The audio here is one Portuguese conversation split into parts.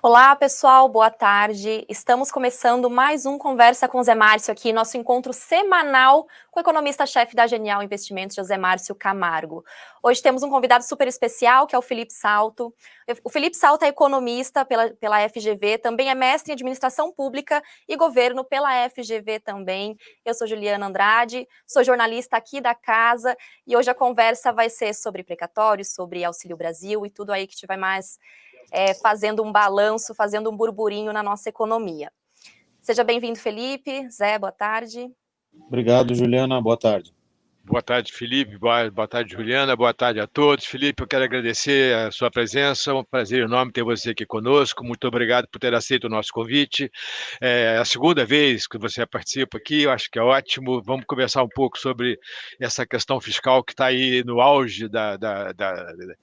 Olá, pessoal, boa tarde. Estamos começando mais um Conversa com Zé Márcio aqui, nosso encontro semanal com o economista-chefe da Genial Investimentos, José Márcio Camargo. Hoje temos um convidado super especial, que é o Felipe Salto. O Felipe Salto é economista pela, pela FGV, também é mestre em Administração Pública e Governo pela FGV também. Eu sou Juliana Andrade, sou jornalista aqui da casa e hoje a conversa vai ser sobre precatórios, sobre Auxílio Brasil e tudo aí que tiver mais é, fazendo um balanço, fazendo um burburinho na nossa economia. Seja bem-vindo, Felipe. Zé, boa tarde. Obrigado, Juliana. Boa tarde. Boa tarde, Felipe. Boa, boa, tarde, Juliana. Boa tarde a todos. Felipe, eu quero agradecer a sua presença. É um prazer enorme ter você aqui conosco. Muito obrigado por ter aceito o nosso convite. É a segunda vez que você participa aqui, eu acho que é ótimo. Vamos conversar um pouco sobre essa questão fiscal que está aí no auge da, da, da, da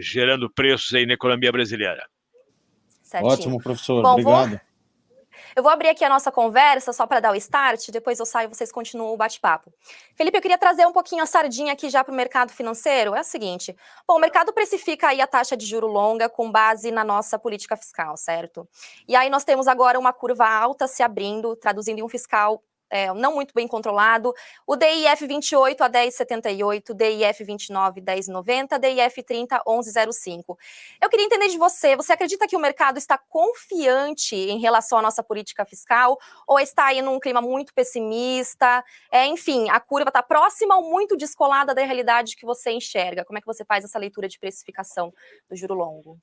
gerando preços aí na economia brasileira. Certinho. Ótimo, professor. Bom, Obrigado. Vou... Eu vou abrir aqui a nossa conversa só para dar o start, depois eu saio e vocês continuam o bate-papo. Felipe, eu queria trazer um pouquinho a sardinha aqui já para o mercado financeiro. É o seguinte, bom, o mercado precifica aí a taxa de juro longa com base na nossa política fiscal, certo? E aí nós temos agora uma curva alta se abrindo, traduzindo em um fiscal é, não muito bem controlado, o DIF 28 a 1078, DIF 29 1090, DIF 30 1105. Eu queria entender de você, você acredita que o mercado está confiante em relação à nossa política fiscal ou está aí num clima muito pessimista? É, enfim, a curva está próxima ou muito descolada da realidade que você enxerga? Como é que você faz essa leitura de precificação do juro longo?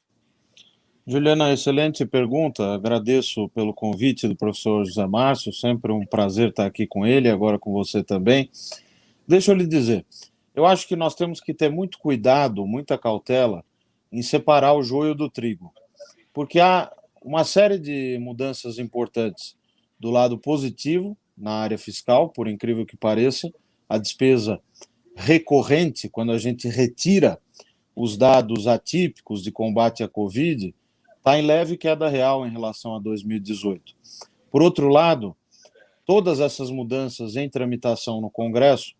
Juliana, excelente pergunta. Agradeço pelo convite do professor José Márcio, sempre um prazer estar aqui com ele, agora com você também. Deixa eu lhe dizer, eu acho que nós temos que ter muito cuidado, muita cautela em separar o joio do trigo, porque há uma série de mudanças importantes do lado positivo na área fiscal, por incrível que pareça, a despesa recorrente, quando a gente retira os dados atípicos de combate à Covid, está em leve queda real em relação a 2018. Por outro lado, todas essas mudanças em tramitação no Congresso,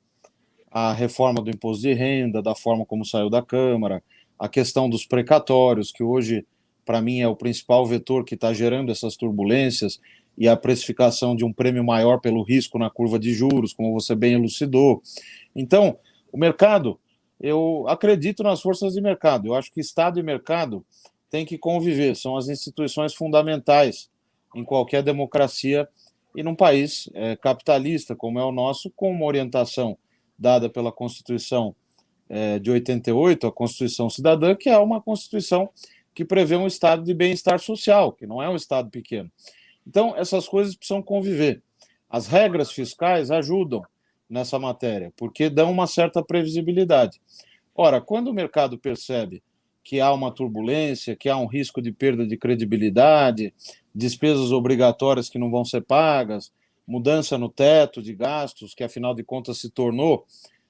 a reforma do imposto de renda, da forma como saiu da Câmara, a questão dos precatórios, que hoje, para mim, é o principal vetor que está gerando essas turbulências, e a precificação de um prêmio maior pelo risco na curva de juros, como você bem elucidou. Então, o mercado, eu acredito nas forças de mercado, eu acho que Estado e mercado tem que conviver, são as instituições fundamentais em qualquer democracia e num país é, capitalista como é o nosso, com uma orientação dada pela Constituição é, de 88, a Constituição Cidadã, que é uma Constituição que prevê um estado de bem-estar social, que não é um estado pequeno. Então, essas coisas precisam conviver. As regras fiscais ajudam nessa matéria, porque dão uma certa previsibilidade. Ora, quando o mercado percebe que há uma turbulência, que há um risco de perda de credibilidade, despesas obrigatórias que não vão ser pagas, mudança no teto de gastos, que afinal de contas se tornou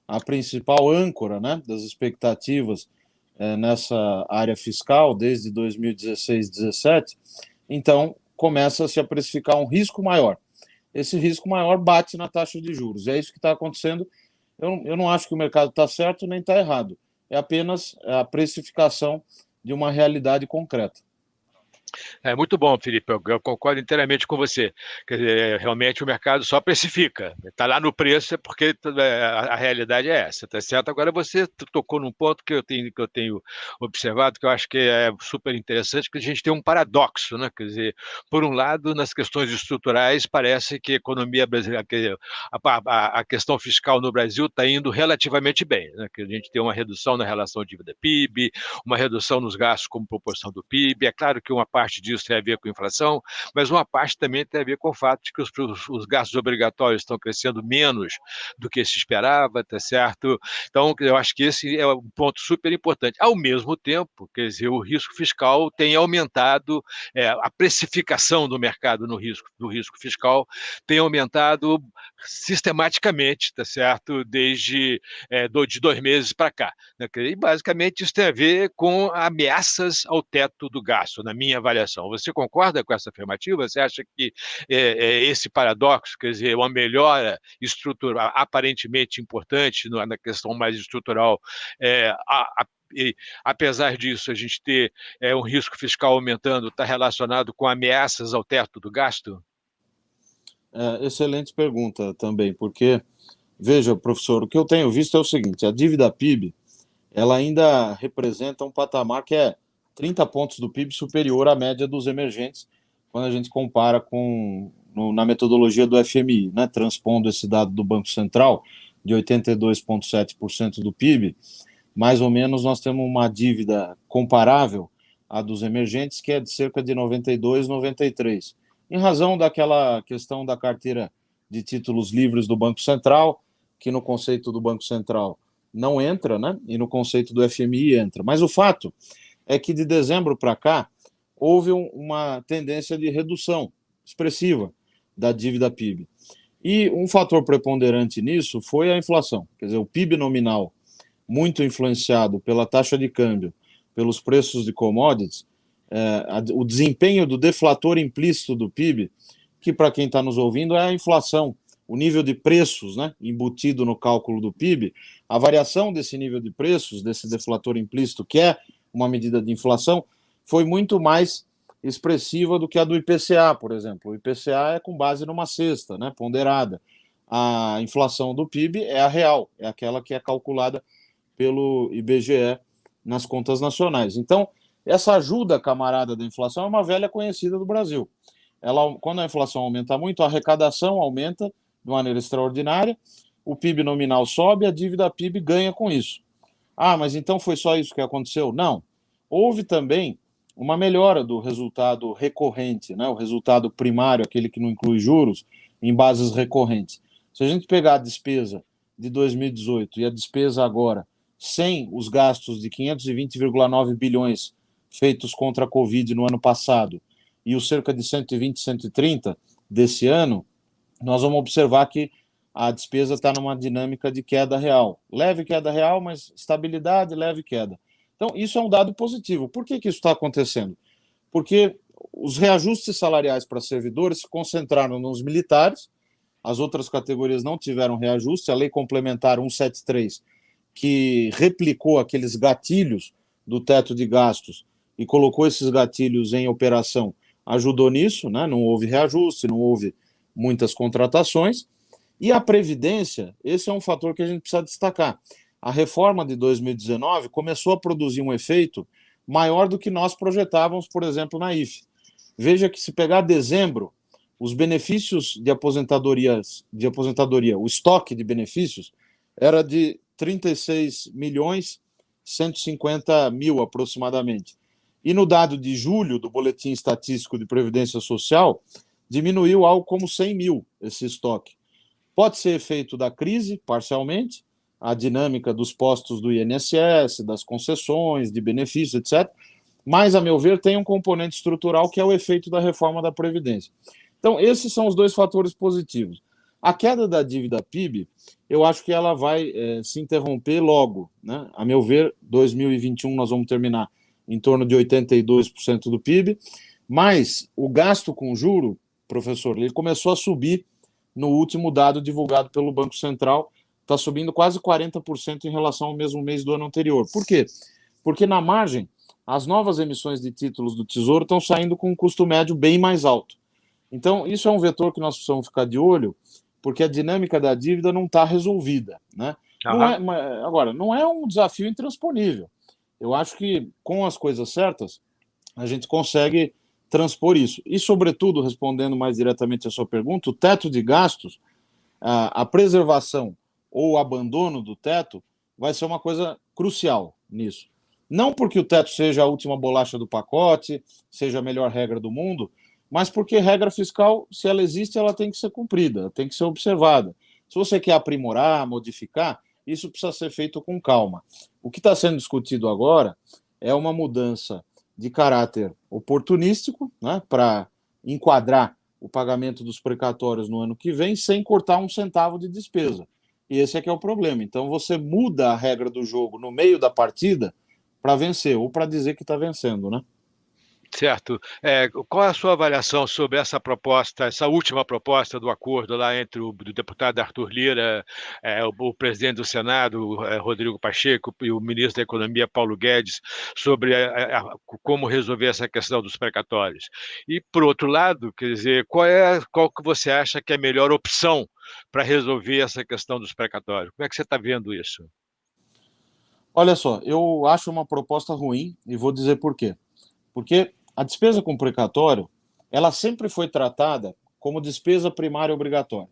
a principal âncora né, das expectativas é, nessa área fiscal desde 2016, 2017, então começa-se a precificar um risco maior. Esse risco maior bate na taxa de juros. É isso que está acontecendo. Eu, eu não acho que o mercado está certo nem está errado é apenas a precificação de uma realidade concreta. É muito bom, Felipe, eu, concordo inteiramente com você. Quer dizer, realmente o mercado só precifica. Está lá no preço, é porque é, a, a, realidade é essa, tá certo? Agora você tocou num ponto que eu tenho, que eu tenho observado, que eu acho que é super interessante, que a gente tem um paradoxo, né? Quer dizer, por um lado, nas questões estruturais, parece que a economia brasileira, a, a, a questão fiscal no Brasil está indo relativamente bem, né? Que a gente tem uma redução na relação dívida-PIB, uma redução nos gastos como proporção do PIB. É claro que uma parte disso tem a ver com inflação, mas uma parte também tem a ver com o fato de que os, os gastos obrigatórios estão crescendo menos do que se esperava, tá certo? Então, eu acho que esse é um ponto super importante. Ao mesmo tempo, quer dizer, o risco fiscal tem aumentado, é, a precificação do mercado no risco, do risco fiscal tem aumentado sistematicamente, tá certo? Desde é, de dois meses para cá. Né? E basicamente isso tem a ver com ameaças ao teto do gasto, na minha avaliação. Você concorda com essa afirmativa? Você acha que é, é, esse paradoxo, quer dizer, uma melhora estrutural aparentemente importante na questão mais estrutural, é, a, a, e, apesar disso, a gente ter é, um risco fiscal aumentando, está relacionado com ameaças ao teto do gasto? É, excelente pergunta também, porque, veja, professor, o que eu tenho visto é o seguinte, a dívida PIB, ela ainda representa um patamar que é 30 pontos do PIB superior à média dos emergentes, quando a gente compara com no, na metodologia do FMI, né, transpondo esse dado do Banco Central de 82,7% do PIB, mais ou menos nós temos uma dívida comparável à dos emergentes, que é de cerca de 92, 93, em razão daquela questão da carteira de títulos livres do Banco Central, que no conceito do Banco Central não entra, né? E no conceito do FMI entra. Mas o fato é que de dezembro para cá houve uma tendência de redução expressiva da dívida PIB. E um fator preponderante nisso foi a inflação. Quer dizer, o PIB nominal, muito influenciado pela taxa de câmbio, pelos preços de commodities, é, a, o desempenho do deflator implícito do PIB, que para quem está nos ouvindo é a inflação, o nível de preços né, embutido no cálculo do PIB, a variação desse nível de preços, desse deflator implícito, que é uma medida de inflação, foi muito mais expressiva do que a do IPCA, por exemplo. O IPCA é com base numa cesta, né, ponderada. A inflação do PIB é a real, é aquela que é calculada pelo IBGE nas contas nacionais. Então, essa ajuda camarada da inflação é uma velha conhecida do Brasil. Ela, quando a inflação aumenta muito, a arrecadação aumenta de maneira extraordinária, o PIB nominal sobe, a dívida PIB ganha com isso. Ah, mas então foi só isso que aconteceu? Não. Houve também uma melhora do resultado recorrente, né? o resultado primário, aquele que não inclui juros, em bases recorrentes. Se a gente pegar a despesa de 2018 e a despesa agora, sem os gastos de 520,9 bilhões feitos contra a Covid no ano passado e os cerca de 120, 130 desse ano, nós vamos observar que a despesa está numa dinâmica de queda real. Leve queda real, mas estabilidade, leve queda. Então, isso é um dado positivo. Por que, que isso está acontecendo? Porque os reajustes salariais para servidores se concentraram nos militares, as outras categorias não tiveram reajuste, a lei complementar 173, que replicou aqueles gatilhos do teto de gastos e colocou esses gatilhos em operação, ajudou nisso, né? não houve reajuste, não houve muitas contratações, e a Previdência, esse é um fator que a gente precisa destacar a reforma de 2019 começou a produzir um efeito maior do que nós projetávamos, por exemplo, na IFE. Veja que se pegar dezembro, os benefícios de aposentadorias, de aposentadoria, o estoque de benefícios era de 36 milhões 150 mil aproximadamente. E no dado de julho do Boletim Estatístico de Previdência Social, diminuiu algo como 100 mil esse estoque. Pode ser efeito da crise, parcialmente, a dinâmica dos postos do INSS, das concessões, de benefícios, etc. Mas, a meu ver, tem um componente estrutural que é o efeito da reforma da Previdência. Então, esses são os dois fatores positivos. A queda da dívida PIB, eu acho que ela vai é, se interromper logo. Né? A meu ver, 2021 nós vamos terminar em torno de 82% do PIB, mas o gasto com juro, professor, ele começou a subir no último dado divulgado pelo Banco Central, está subindo quase 40% em relação ao mesmo mês do ano anterior. Por quê? Porque na margem, as novas emissões de títulos do Tesouro estão saindo com um custo médio bem mais alto. Então, isso é um vetor que nós precisamos ficar de olho, porque a dinâmica da dívida não está resolvida. Né? Não é, agora, não é um desafio intransponível. Eu acho que, com as coisas certas, a gente consegue transpor isso. E, sobretudo, respondendo mais diretamente a sua pergunta, o teto de gastos, a, a preservação ou o abandono do teto vai ser uma coisa crucial nisso. Não porque o teto seja a última bolacha do pacote, seja a melhor regra do mundo, mas porque regra fiscal, se ela existe, ela tem que ser cumprida, tem que ser observada. Se você quer aprimorar, modificar, isso precisa ser feito com calma. O que está sendo discutido agora é uma mudança de caráter oportunístico, né, para enquadrar o pagamento dos precatórios no ano que vem, sem cortar um centavo de despesa. E esse é que é o problema. Então você muda a regra do jogo no meio da partida para vencer, ou para dizer que está vencendo, né? Certo. É, qual é a sua avaliação sobre essa proposta, essa última proposta do acordo lá entre o deputado Arthur Lira, é, o, o, presidente do Senado, é, Rodrigo Pacheco, e o ministro da Economia, Paulo Guedes, sobre a, a, como resolver essa questão dos precatórios? E, por outro lado, quer dizer, qual, é, qual que você acha que é a melhor opção para resolver essa questão dos precatórios? Como é que você está vendo isso? Olha só, eu acho uma proposta ruim e vou dizer por quê. Porque a despesa com precatório, ela sempre foi tratada como despesa primária obrigatória.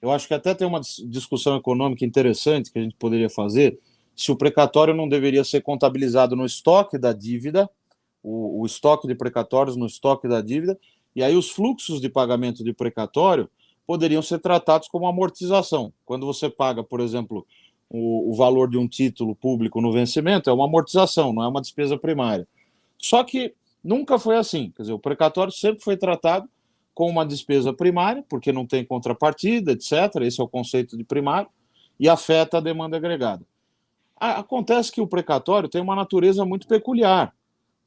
Eu acho que até tem uma discussão econômica interessante que a gente poderia fazer, se o precatório não deveria ser contabilizado no estoque da dívida, o, o estoque de precatórios no estoque da dívida, e aí os fluxos de pagamento de precatório poderiam ser tratados como amortização. Quando você paga, por exemplo, o, o valor de um título público no vencimento, é uma amortização, não é uma despesa primária. Só que Nunca foi assim. Quer dizer, o precatório sempre foi tratado com uma despesa primária, porque não tem contrapartida, etc. Esse é o conceito de primário, e afeta a demanda agregada. Acontece que o precatório tem uma natureza muito peculiar,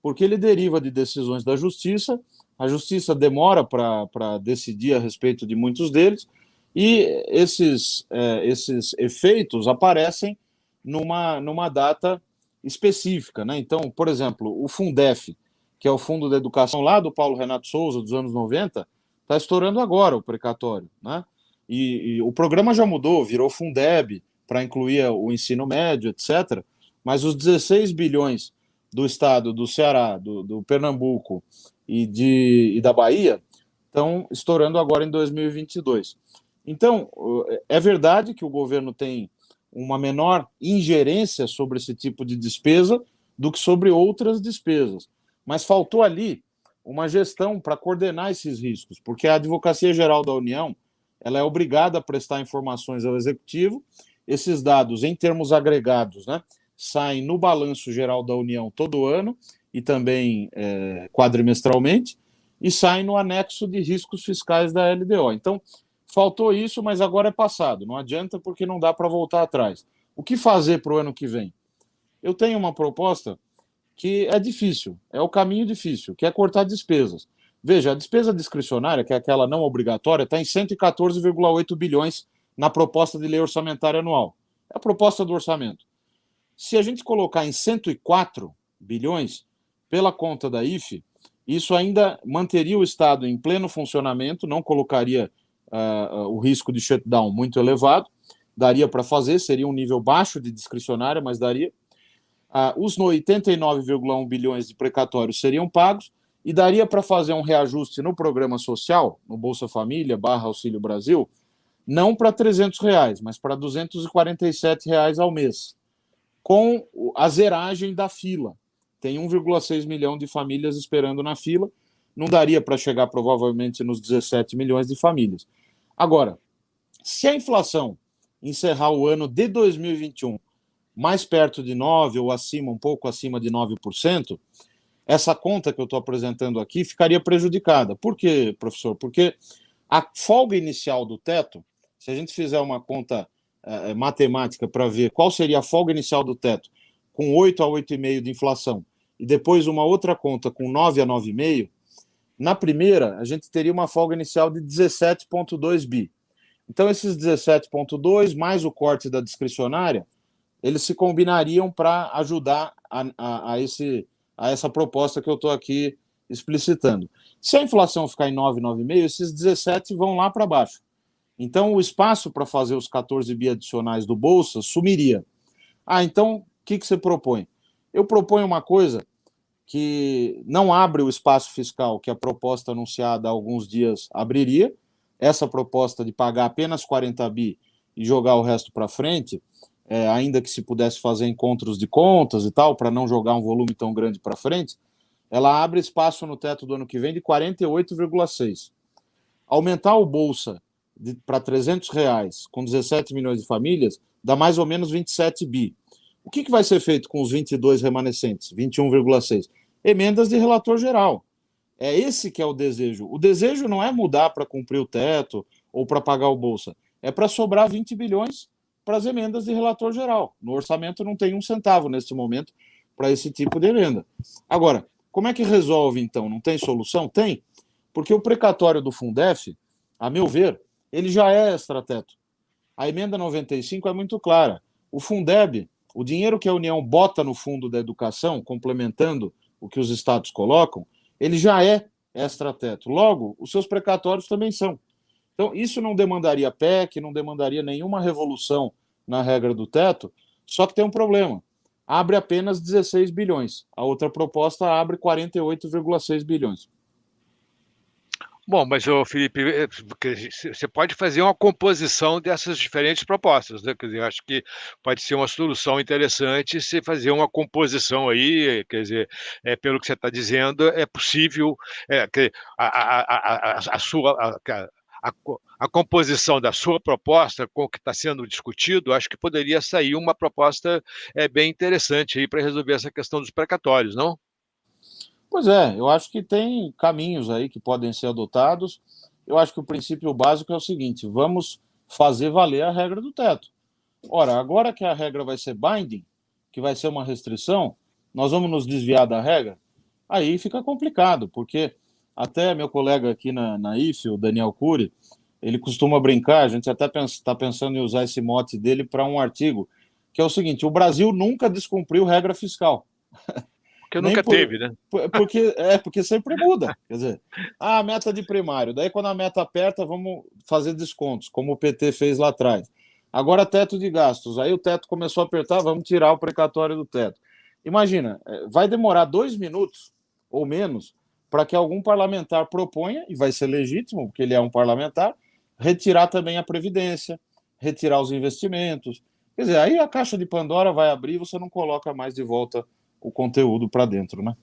porque ele deriva de decisões da justiça, a justiça demora para decidir a respeito de muitos deles, e esses, é, esses efeitos aparecem numa, numa data específica. Né? Então, por exemplo, o Fundef, que é o Fundo da Educação lá do Paulo Renato Souza, dos anos 90, está estourando agora o precatório. Né? E, e, o programa já mudou, virou Fundeb, para incluir o ensino médio, etc. Mas os 16 bilhões do estado do Ceará, do, do Pernambuco e, de, e da Bahia estão estourando agora em 2022. Então, é verdade que o governo tem uma menor ingerência sobre esse tipo de despesa do que sobre outras despesas mas faltou ali uma gestão para coordenar esses riscos, porque a Advocacia Geral da União ela é obrigada a prestar informações ao Executivo, esses dados, em termos agregados, né, saem no Balanço Geral da União todo ano e também é, quadrimestralmente, e saem no anexo de riscos fiscais da LDO. Então, faltou isso, mas agora é passado, não adianta porque não dá para voltar atrás. O que fazer para o ano que vem? Eu tenho uma proposta que é difícil, é o caminho difícil, que é cortar despesas. Veja, a despesa discricionária, que é aquela não obrigatória, está em 114,8 bilhões na proposta de lei orçamentária anual. É a proposta do orçamento. Se a gente colocar em 104 bilhões, pela conta da IFE, isso ainda manteria o Estado em pleno funcionamento, não colocaria uh, o risco de shutdown muito elevado, daria para fazer, seria um nível baixo de discricionária, mas daria ah, os 89,1 bilhões de precatórios seriam pagos e daria para fazer um reajuste no programa social, no Bolsa Família barra Auxílio Brasil, não para 300 reais, mas para 247 reais ao mês, com a zeragem da fila. Tem 1,6 milhão de famílias esperando na fila, não daria para chegar provavelmente nos 17 milhões de famílias. Agora, se a inflação encerrar o ano de 2021 mais perto de 9% ou acima, um pouco acima de 9%, essa conta que eu estou apresentando aqui ficaria prejudicada. Por quê, professor? Porque a folga inicial do teto, se a gente fizer uma conta é, matemática para ver qual seria a folga inicial do teto, com 8 a 8,5 de inflação, e depois uma outra conta com 9 a 9,5, na primeira, a gente teria uma folga inicial de 17,2 bi. Então, esses 17,2 mais o corte da discricionária, eles se combinariam para ajudar a, a, a, esse, a essa proposta que eu estou aqui explicitando. Se a inflação ficar em 9, 9,5, esses 17 vão lá para baixo. Então, o espaço para fazer os 14 bi adicionais do Bolsa sumiria. Ah, então, o que, que você propõe? Eu proponho uma coisa que não abre o espaço fiscal que a proposta anunciada há alguns dias abriria. Essa proposta de pagar apenas 40 bi e jogar o resto para frente, é, ainda que se pudesse fazer encontros de contas e tal, para não jogar um volume tão grande para frente, ela abre espaço no teto do ano que vem de 48,6. Aumentar o Bolsa para 300 reais com 17 milhões de famílias dá mais ou menos 27 bi. O que, que vai ser feito com os 22 remanescentes, 21,6? Emendas de relator geral. É esse que é o desejo. O desejo não é mudar para cumprir o teto ou para pagar o Bolsa. É para sobrar 20 bilhões para as emendas de relator geral. No orçamento não tem um centavo neste momento para esse tipo de emenda. Agora, Como é que resolve, então? Não tem solução? Tem, porque o precatório do Fundef, a meu ver, ele já é extrateto. A emenda 95 é muito clara. O Fundeb, o dinheiro que a União bota no fundo da educação, complementando o que os estados colocam, ele já é extrateto. Logo, os seus precatórios também são. Então, isso não demandaria PEC, não demandaria nenhuma revolução na regra do teto, só que tem um problema. Abre apenas 16 bilhões. A outra proposta abre 48,6 bilhões. Bom, mas, ô, Felipe, eh, você pode fazer uma composição dessas diferentes propostas, né? Quer dizer, acho que pode ser uma solução interessante se fazer uma composição aí, quer dizer, é, pelo que você está dizendo, é possível é, a, a, a, a, sua. A, a, composição da sua proposta com o que está sendo discutido, acho que poderia sair uma proposta é, bem interessante para resolver essa questão dos precatórios, não? Pois é, eu acho que tem caminhos aí que podem ser adotados. Eu acho que o princípio básico é o seguinte: vamos fazer valer a regra do teto. Ora, agora que a regra vai ser binding, que vai ser uma restrição, nós vamos nos desviar da regra? Aí fica complicado, porque até meu colega aqui na, na IFE, o Daniel Cury, ele costuma brincar, a gente até está pensando em usar esse mote dele para um artigo, que é o seguinte: o Brasil nunca descumpriu regra fiscal. Porque nunca por, teve, né? Porque, é, porque sempre muda. Quer dizer, ah, a meta de primário. Daí, quando a meta aperta, vamos fazer descontos, como o PT fez lá atrás. Agora, teto de gastos. Aí o teto começou a apertar, vamos tirar o precatório do teto. Imagina, é, vai demorar dois minutos ou menos para que algum parlamentar proponha, e vai ser legítimo, porque ele é um parlamentar, retirar também a Previdência, retirar os investimentos. Quer dizer, aí a caixa de Pandora vai abrir e você não coloca mais de volta o conteúdo para dentro, né?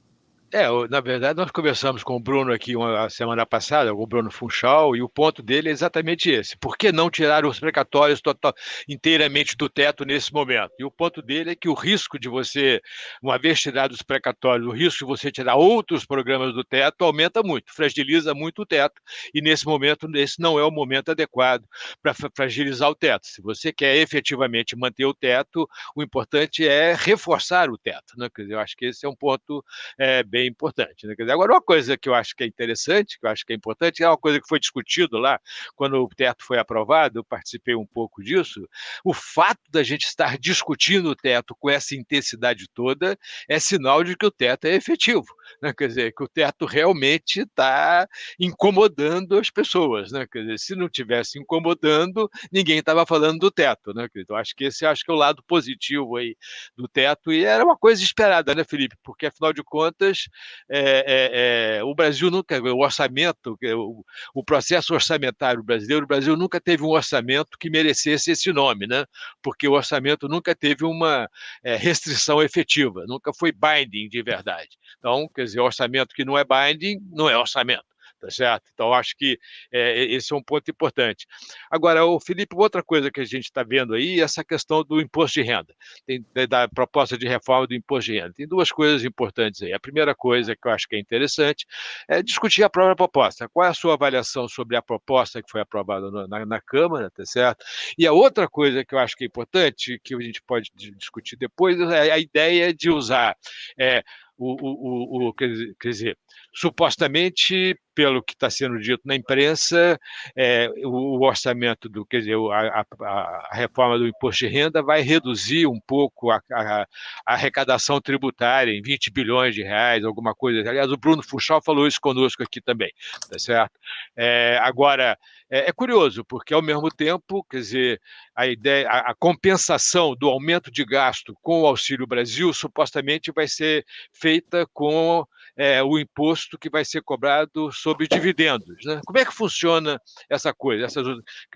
É, na verdade, nós conversamos com o Bruno aqui uma semana passada, o Bruno Funchal, e o ponto dele é exatamente esse. Por que não tirar os precatórios total, inteiramente do teto nesse momento? E o ponto dele é que o risco de você, uma vez tirados os precatórios, o risco de você tirar outros programas do teto aumenta muito, fragiliza muito o teto, e nesse momento, esse não é o momento adequado para fragilizar o teto. Se você quer efetivamente manter o teto, o importante é reforçar o teto. Né? Quer dizer, eu acho que esse é um ponto é, bem bem importante. Né? Dizer, agora, uma coisa que eu acho que é interessante, que eu acho que é importante, é uma coisa que foi discutido lá, quando o teto foi aprovado, eu participei um pouco disso, o fato da gente estar discutindo o teto com essa intensidade toda é sinal de que o teto é efetivo. Né? Quer dizer, que o teto realmente está incomodando as pessoas. Né? Quer dizer, se não tivesse incomodando, ninguém estava falando do teto. Né? Então, acho que esse acho que é o lado positivo aí do teto, e era uma coisa esperada, né, Felipe? Porque, afinal de contas, é, é, é, o Brasil nunca, o orçamento, o, o, processo orçamentário brasileiro, o Brasil nunca teve um orçamento que merecesse esse nome, né? Porque o orçamento nunca teve uma é, restrição efetiva, nunca foi binding de verdade. Então, quer dizer, orçamento que não é binding não é orçamento tá certo? Então, acho que é, esse é um ponto importante. Agora, o Felipe, outra coisa que a gente está vendo aí é essa questão do imposto de renda, tem, da proposta de reforma do imposto de renda. Tem duas coisas importantes aí. A primeira coisa que eu acho que é interessante é discutir a própria proposta. Qual é a sua avaliação sobre a proposta que foi aprovada na, na Câmara, tá certo? E a outra coisa que eu acho que é importante, que a gente pode discutir depois, é a ideia de usar é, o, o, o, quer dizer, supostamente, pelo que está sendo dito na imprensa, é, o, orçamento do, quer dizer, a, a, a, reforma do imposto de renda vai reduzir um pouco a, a, arrecadação tributária em 20 bilhões de reais, alguma coisa. Aliás, o Bruno Fuchal falou isso conosco aqui também, tá certo? É, agora, é, é, curioso, porque ao mesmo tempo, quer dizer, a ideia, a, compensação do aumento de gasto com o Auxílio Brasil supostamente vai ser feita com é, o imposto que vai ser cobrado sobre dividendos. Né? Como é que funciona essa coisa?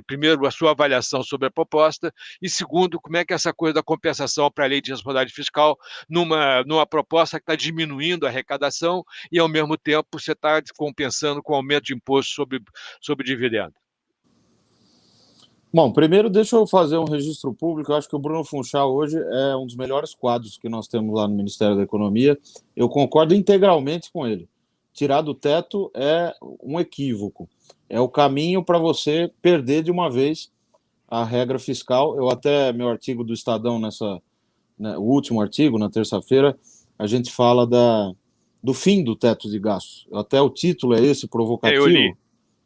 Primeiro, a sua avaliação sobre a proposta, e segundo, como é que essa coisa da compensação para a lei de responsabilidade fiscal, numa, numa proposta que está diminuindo a arrecadação e, ao mesmo tempo, você está compensando com aumento de imposto sobre, sobre dividendos? Bom, primeiro deixa eu fazer um registro público. Eu acho que o Bruno Funchal hoje é um dos melhores quadros que nós temos lá no Ministério da Economia. Eu concordo integralmente com ele. Tirar do teto é um equívoco. É o caminho para você perder de uma vez a regra fiscal. Eu até, meu artigo do Estadão, nessa, né, o último artigo, na terça-feira, a gente fala da, do fim do teto de gastos. Até o título é esse, provocativo. Eu li.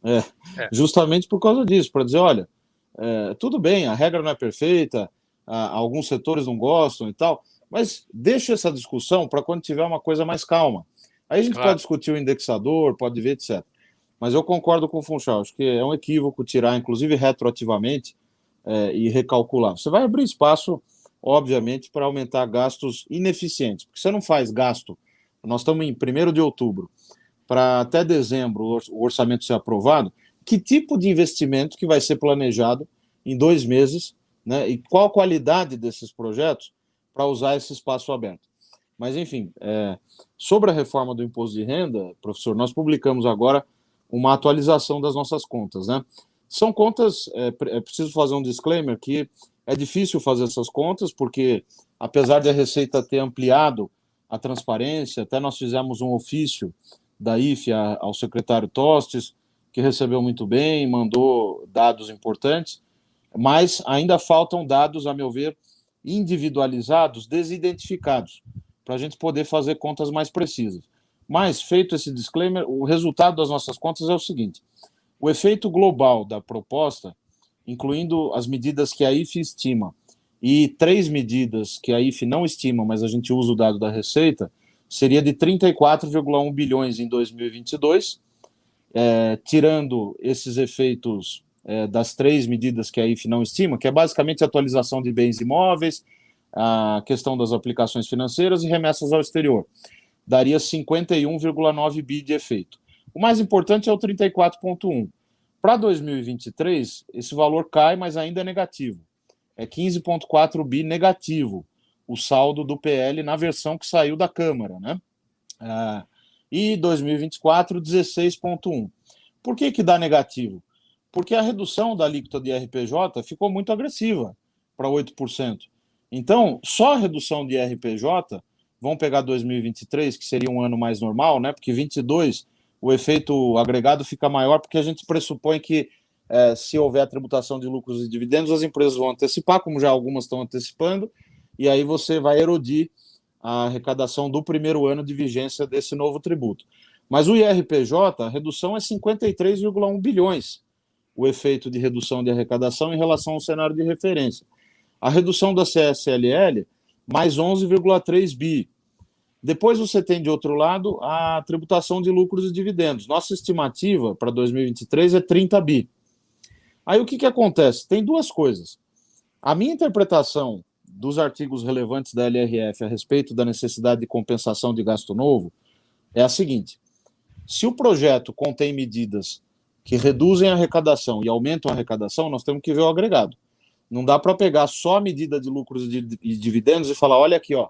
É, é. Justamente por causa disso, para dizer, olha, é, tudo bem, a regra não é perfeita, a, alguns setores não gostam e tal, mas deixa essa discussão para quando tiver uma coisa mais calma. Aí a gente claro. pode discutir o indexador, pode ver, etc. Mas eu concordo com o Funchal, acho que é um equívoco tirar, inclusive retroativamente, é, e recalcular. Você vai abrir espaço, obviamente, para aumentar gastos ineficientes, porque você não faz gasto. Nós estamos em 1 de outubro, para até dezembro o orçamento ser aprovado. Que tipo de investimento que vai ser planejado em dois meses, né? E qual a qualidade desses projetos para usar esse espaço aberto? Mas, enfim, é, sobre a reforma do imposto de renda, professor, nós publicamos agora uma atualização das nossas contas, né? São contas, é, é preciso fazer um disclaimer que é difícil fazer essas contas, porque apesar de a Receita ter ampliado a transparência, até nós fizemos um ofício da IFE ao secretário Tostes, que recebeu muito bem, mandou dados importantes, mas ainda faltam dados, a meu ver, individualizados, desidentificados, para a gente poder fazer contas mais precisas. Mas, feito esse disclaimer, o resultado das nossas contas é o seguinte: o efeito global da proposta, incluindo as medidas que a IFE estima e três medidas que a IFE não estima, mas a gente usa o dado da Receita, seria de 34,1 bilhões em 2022, é, tirando esses efeitos é, das três medidas que a IFE não estima, que é basicamente a atualização de bens imóveis, a questão das aplicações financeiras e remessas ao exterior daria 51,9 bi de efeito. O mais importante é o 34,1. Para 2023, esse valor cai, mas ainda é negativo. É 15,4 bi negativo, o saldo do PL na versão que saiu da Câmara, né? Ah, e 2024, 16,1. Por que, que dá negativo? Porque a redução da alíquota de RPJ ficou muito agressiva, para 8%. Então, só a redução de RPJ Vamos pegar 2023, que seria um ano mais normal, né? Porque 22 o efeito agregado fica maior, porque a gente pressupõe que é, se houver a tributação de lucros e dividendos, as empresas vão antecipar, como já algumas estão antecipando, e aí você vai erodir a arrecadação do primeiro ano de vigência desse novo tributo. Mas o IRPJ, a redução é 53,1 bilhões, o efeito de redução de arrecadação em relação ao cenário de referência. A redução da CSLL mais 11,3 bi. Depois você tem, de outro lado, a tributação de lucros e dividendos. Nossa estimativa para 2023 é 30 bi. Aí o que, que acontece? Tem duas coisas. A minha interpretação dos artigos relevantes da LRF a respeito da necessidade de compensação de gasto novo é a seguinte: se o projeto contém medidas que reduzem a arrecadação e aumentam a arrecadação, nós temos que ver o agregado. Não dá para pegar só a medida de lucros e dividendos e falar, olha aqui, ó,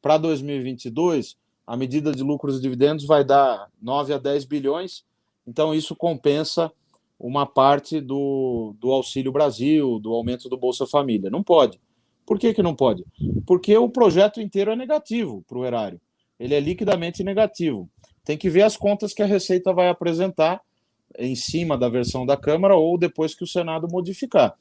para 2022, a medida de lucros e dividendos vai dar 9 a 10 bilhões, então isso compensa uma parte do, do Auxílio Brasil, do aumento do Bolsa Família. Não pode. Por que, que não pode? Porque o projeto inteiro é negativo para o erário. Ele é liquidamente negativo. Tem que ver as contas que a Receita vai apresentar em cima da versão da Câmara ou depois que o Senado modificar.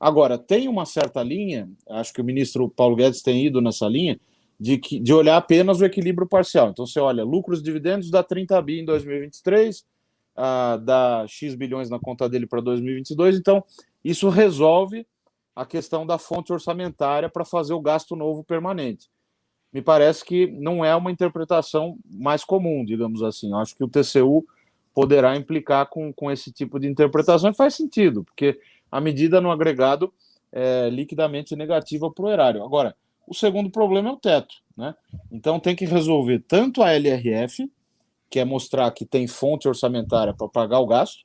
Agora, tem uma certa linha, acho que o ministro Paulo Guedes tem ido nessa linha, de, que, de olhar apenas o equilíbrio parcial. Então, você olha, lucros dividendos dá 30 bi em 2023, ah, dá X bilhões na conta dele para 2022, então isso resolve a questão da fonte orçamentária para fazer o gasto novo permanente. Me parece que não é uma interpretação mais comum, digamos assim. Eu acho que o TCU poderá implicar com, com esse tipo de interpretação e faz sentido, porque a medida no agregado é liquidamente negativa para o erário. Agora, o segundo problema é o teto. Né? Então tem que resolver tanto a LRF, que é mostrar que tem fonte orçamentária para pagar o gasto,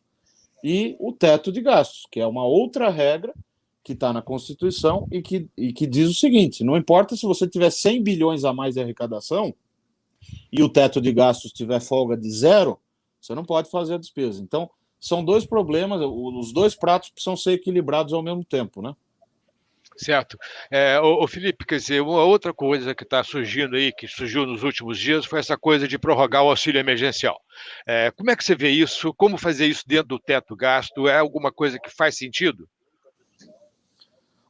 e o teto de gastos, que é uma outra regra que está na Constituição e que, e que diz o seguinte: não importa se você tiver 100 bilhões a mais de arrecadação e o teto de gastos tiver folga de zero, você não pode fazer a despesa. Então, são dois problemas, os dois pratos precisam ser equilibrados ao mesmo tempo, né? Certo. É, o, Felipe, quer dizer, uma outra coisa que está surgindo aí, que surgiu nos últimos dias, foi essa coisa de prorrogar o auxílio emergencial. É, como é que você vê isso? Como fazer isso dentro do teto gasto? É alguma coisa que faz sentido?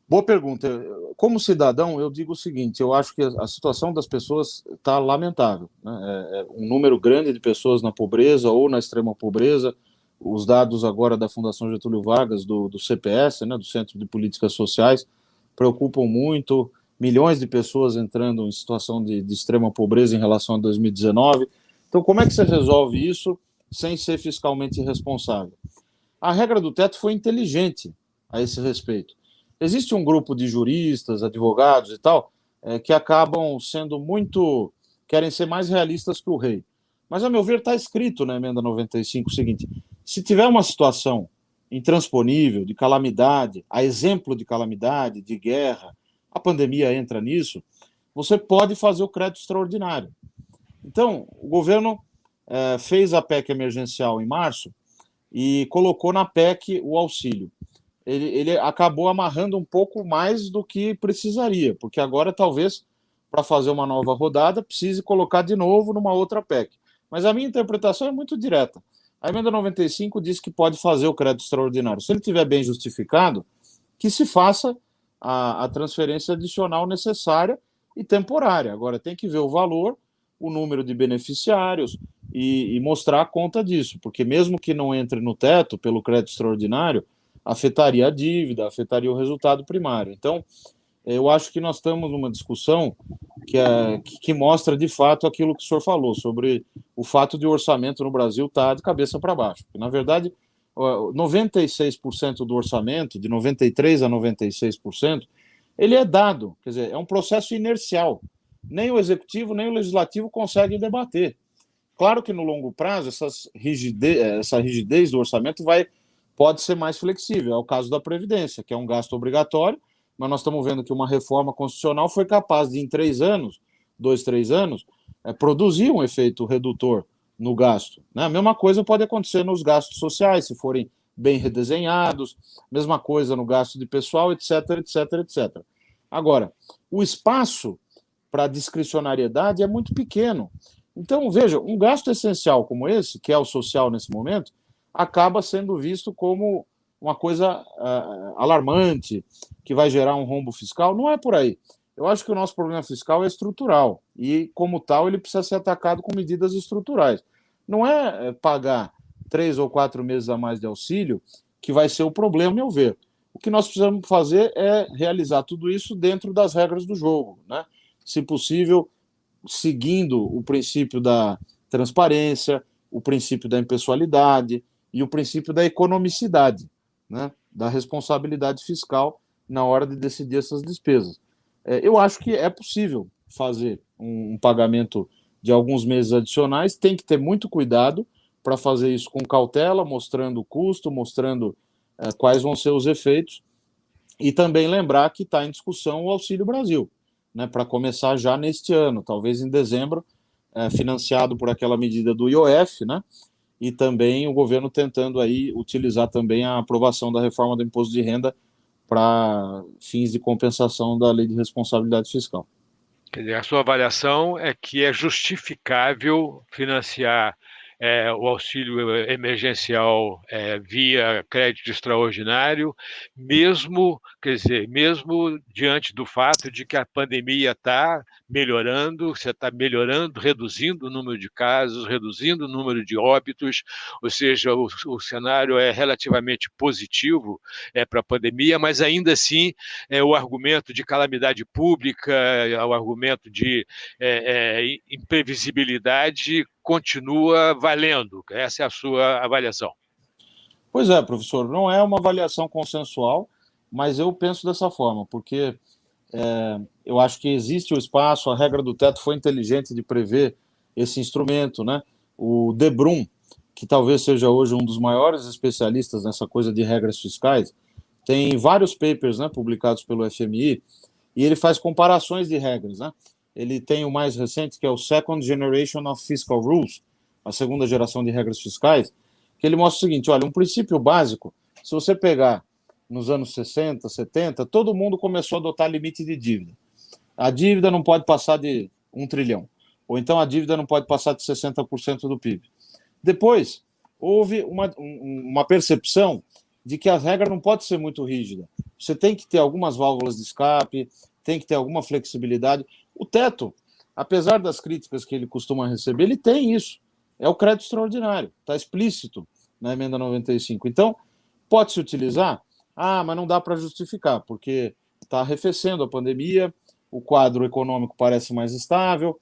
Boa pergunta. Como cidadão, eu digo o seguinte: eu acho que a situação das pessoas está lamentável. Né? É, é um número grande de pessoas na pobreza ou na extrema pobreza. Os dados agora da Fundação Getúlio Vargas, do, do CPS, né, do Centro de Políticas Sociais, preocupam muito. Milhões de pessoas entrando em situação de, de extrema pobreza em relação a 2019. Então, como é que você resolve isso sem ser fiscalmente responsável? A regra do teto foi inteligente a esse respeito existe um grupo de juristas, advogados e tal, é, que acabam sendo muito. querem ser mais realistas que o rei. Mas, a meu ver, está escrito na emenda 95 o seguinte: se tiver uma situação intransponível, de calamidade, a exemplo de calamidade, de guerra, a pandemia entra nisso, você pode fazer o crédito extraordinário. Então, o governo é, fez a PEC emergencial em março e colocou na PEC o auxílio ele, ele acabou amarrando um pouco mais do que precisaria, porque agora talvez para fazer uma nova rodada precise colocar de novo numa outra PEC. Mas a minha interpretação é muito direta. A emenda 95 diz que pode fazer o crédito extraordinário. Se ele tiver bem justificado, que se faça a, a transferência adicional necessária e temporária. Agora tem que ver o valor, o número de beneficiários e, e mostrar a conta disso, porque mesmo que não entre no teto pelo crédito extraordinário, afetaria a dívida, afetaria o resultado primário. Então, eu acho que nós estamos numa discussão que, é, que mostra de fato aquilo que o senhor falou sobre o fato de o orçamento no Brasil estar tá de cabeça para baixo. Na verdade, 96% do orçamento, de 93% a 96%, ele é dado, quer dizer, é um processo inercial. Nem o executivo, nem o legislativo conseguem debater. Claro que no longo prazo, essas essa rigidez do orçamento vai pode ser mais flexível. É o caso da Previdência, que é um gasto obrigatório, mas nós estamos vendo que uma reforma constitucional foi capaz de, em três anos, dois, três anos, é, produzir um efeito redutor no gasto. Né? A mesma coisa pode acontecer nos gastos sociais, se forem bem redesenhados, mesma coisa no gasto de pessoal, etc, etc, etc. Agora, o espaço para discricionariedade é muito pequeno. Então, veja, um gasto essencial como esse, que é o social nesse momento, acaba sendo visto como uma coisa uh, alarmante, que vai gerar um rombo fiscal. Não é por aí. Eu acho que o nosso problema fiscal é estrutural e, como tal, ele precisa ser atacado com medidas estruturais. Não é, é pagar três ou quatro meses a mais de auxílio que vai ser o problema, meu ver. O que nós precisamos fazer é realizar tudo isso dentro das regras do jogo, né? Se possível, seguindo o princípio da transparência, o princípio da impessoalidade, e o princípio da economicidade, né, da responsabilidade fiscal na hora de decidir essas despesas. É, eu acho que é possível fazer um, um pagamento de alguns meses adicionais, tem que ter muito cuidado para fazer isso com cautela, mostrando o custo, mostrando é, quais vão ser os efeitos, e também lembrar que está em discussão o Auxílio Brasil, né, para começar já neste ano, talvez em dezembro, é, financiado por aquela medida do IOF, né, e também o governo tentando aí utilizar também a aprovação da reforma do imposto de renda para fins de compensação da lei de responsabilidade fiscal. Quer dizer, a sua avaliação é que é justificável financiar é, o auxílio emergencial é, via crédito extraordinário, mesmo, quer dizer, mesmo diante do fato de que a pandemia está melhorando, você está melhorando, reduzindo o número de casos, reduzindo o número de óbitos, ou seja, o, o cenário é relativamente positivo é, para a pandemia, mas ainda assim é, o argumento de calamidade pública, o argumento de é, é, imprevisibilidade continua valendo. Essa é a sua avaliação. Pois é, professor, não é uma avaliação consensual, mas eu penso dessa forma, porque é, eu acho que existe o espaço, a regra do teto foi inteligente de prever esse instrumento, né? O Debrum, que talvez seja hoje um dos maiores especialistas nessa coisa de regras fiscais, tem vários papers né, publicados pelo FMI e ele faz comparações de regras. Né? Ele tem o mais recente, que é o Second Generation of Fiscal Rules, a segunda geração de regras fiscais, que ele mostra o seguinte: olha, um princípio básico, se você pegar nos anos 60, 70, todo mundo começou a adotar limite de dívida a dívida não pode passar de um trilhão, ou então a dívida não pode passar de 60% do PIB. Depois, houve uma, uma percepção de que a regra não pode ser muito rígida. Você tem que ter algumas válvulas de escape, tem que ter alguma flexibilidade. O teto, apesar das críticas que ele costuma receber, ele tem isso. É o crédito extraordinário, está explícito na emenda 95. Então, pode-se utilizar? Ah, mas não dá para justificar, porque está arrefecendo a pandemia, o quadro econômico parece mais estável,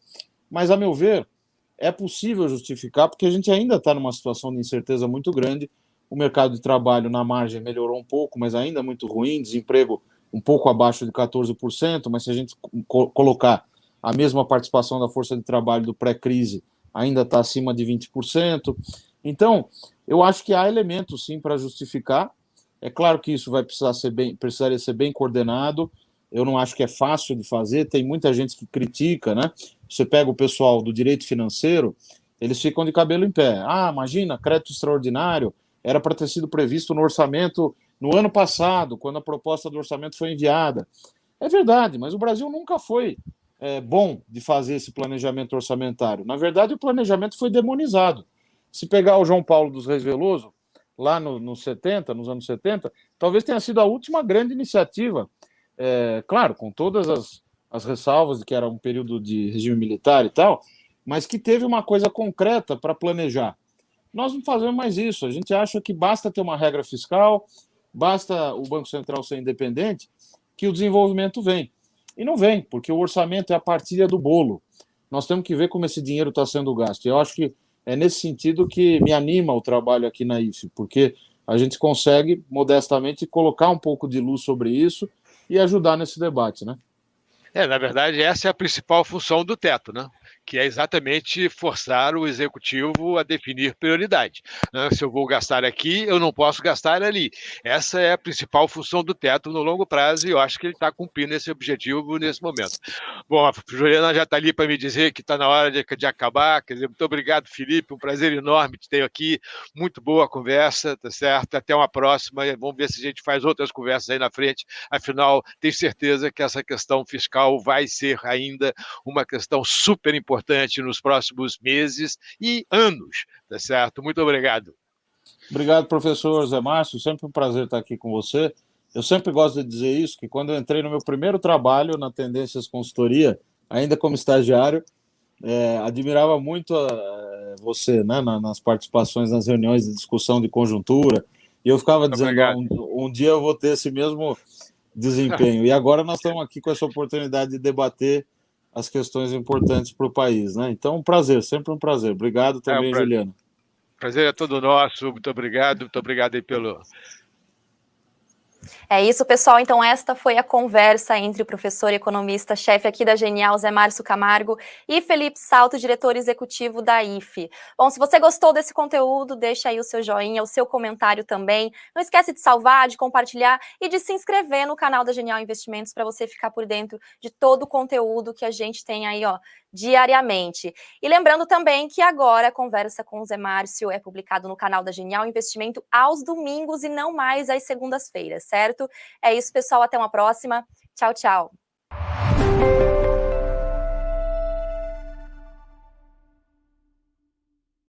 mas, a meu ver, é possível justificar, porque a gente ainda está numa situação de incerteza muito grande. O mercado de trabalho na margem melhorou um pouco, mas ainda muito ruim, desemprego um pouco abaixo de 14%, mas se a gente co colocar a mesma participação da força de trabalho do pré-crise, ainda está acima de 20%. Então, eu acho que há elementos sim para justificar. É claro que isso vai precisar ser bem, precisaria ser bem coordenado. Eu não acho que é fácil de fazer. Tem muita gente que critica, né? Você pega o pessoal do direito financeiro, eles ficam de cabelo em pé. Ah, imagina, crédito extraordinário era para ter sido previsto no orçamento no ano passado, quando a proposta do orçamento foi enviada. É verdade, mas o Brasil nunca foi é, bom de fazer esse planejamento orçamentário. Na verdade, o planejamento foi demonizado. Se pegar o João Paulo dos Reis Veloso, lá nos no 70, nos anos 70, talvez tenha sido a última grande iniciativa, é, claro, com todas as, as ressalvas de que era um período de regime militar e tal, mas que teve uma coisa concreta para planejar. Nós não fazemos mais isso. A gente acha que basta ter uma regra fiscal, basta o Banco Central ser independente, que o desenvolvimento vem. E não vem, porque o orçamento é a partilha do bolo. Nós temos que ver como esse dinheiro está sendo gasto. Eu acho que é nesse sentido que me anima o trabalho aqui na IFE, porque a gente consegue, modestamente, colocar um pouco de luz sobre isso e ajudar nesse debate, né? É, na verdade, essa é a principal função do teto, né? Que é exatamente forçar o executivo a definir prioridade. Né? Se eu vou gastar aqui, eu não posso gastar ali. Essa é a principal função do teto no longo prazo e eu acho que ele está cumprindo esse objetivo nesse momento. Bom, a Juliana já está ali para me dizer que está na hora de, de, acabar. Quer dizer, muito obrigado, Felipe. Um prazer enorme te ter aqui. Muito boa conversa, tá certo? Até uma próxima. Vamos ver se a gente faz outras conversas aí na frente. Afinal, tenho certeza que essa questão fiscal vai ser ainda uma questão super importante importante nos próximos meses e anos, tá certo? Muito obrigado. Obrigado, professor Zé Márcio, sempre um prazer estar aqui com você. Eu sempre gosto de dizer isso, que quando eu entrei no meu primeiro trabalho na Tendências Consultoria, ainda como estagiário, é, admirava muito a, é, você, né, nas participações nas reuniões de discussão de conjuntura, e eu ficava dizendo, um, um, dia eu vou ter esse mesmo desempenho. E agora nós estamos aqui com essa oportunidade de debater as questões importantes para o país. Né? Então, um prazer, sempre um prazer. Obrigado também, é um Juliana. Prazer é todo nosso, muito obrigado, muito obrigado aí pelo, é isso, pessoal. Então, esta foi a conversa entre o professor e economista-chefe aqui da Genial, Zé Márcio Camargo, e Felipe Salto, diretor executivo da IFE. Bom, se você gostou desse conteúdo, deixa aí o seu joinha, o seu comentário também. Não esquece de salvar, de compartilhar e de se inscrever no canal da Genial Investimentos para você ficar por dentro de todo o conteúdo que a gente tem aí, ó, diariamente. E lembrando também que agora a conversa com o Zé Márcio é publicado no canal da Genial Investimento aos domingos e não mais às segundas-feiras, certo? É isso, pessoal. Até uma próxima. Tchau, tchau.